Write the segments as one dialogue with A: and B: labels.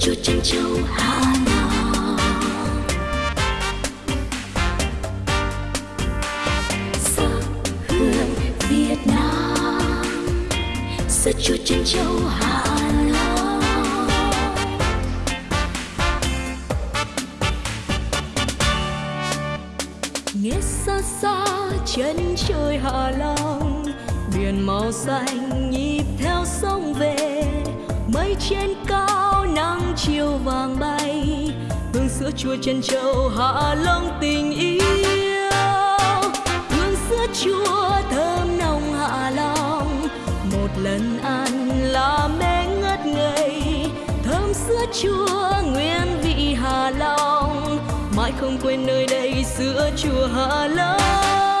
A: chua chân châu, Hà Nội hương Việt Nam sữa chua chân châu, Hà Long. nghe xa xa chân trời Hà Long, biển màu xanh nhịp theo sông về, mây trên sữa chua chân châu hạ long tình yêu. Hương sữa chua thơm nồng hạ long một lần ăn là mê ngất ngây. Thơm sữa chua nguyên vị hà long mãi không quên nơi đây sữa chua hạ long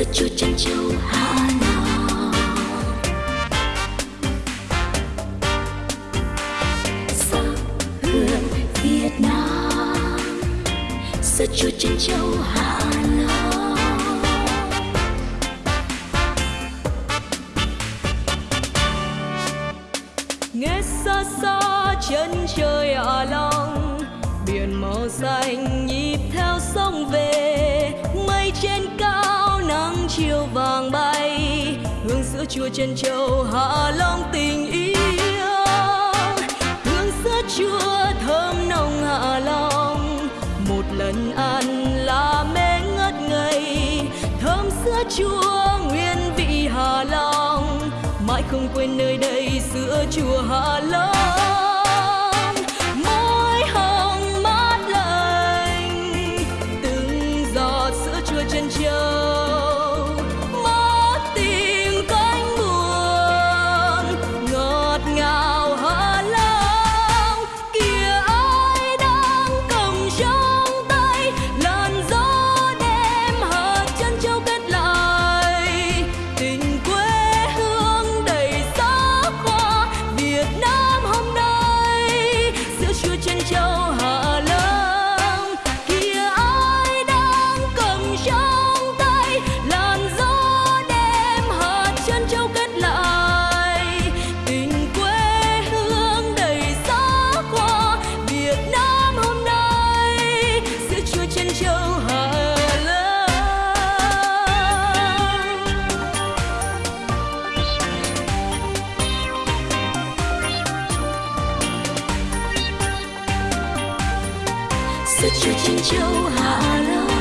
A: sữa chua chân châu Hà Nội sắc hương Việt Nam sữa chua chân châu Hà Nội nghe xa xa chân trời Hạ Long, biển màu xanh nhịp theo sông về. Chùa trân châu hạ long tình yêu. Hương sữa chua thơm nồng hạ long một lần ăn là mê ngất ngây. Thơm sữa chua nguyên vị hà long mãi không quên nơi đây sữa chua hạ long sữa chua chân châu Hạ Long